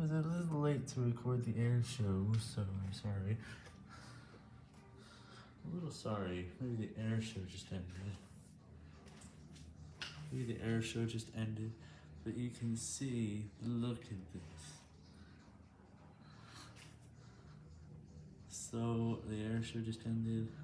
was a little late to record the air show, so I'm sorry. A little sorry. Maybe the air show just ended. Maybe the air show just ended, but you can see, look at this. So, the air show just ended.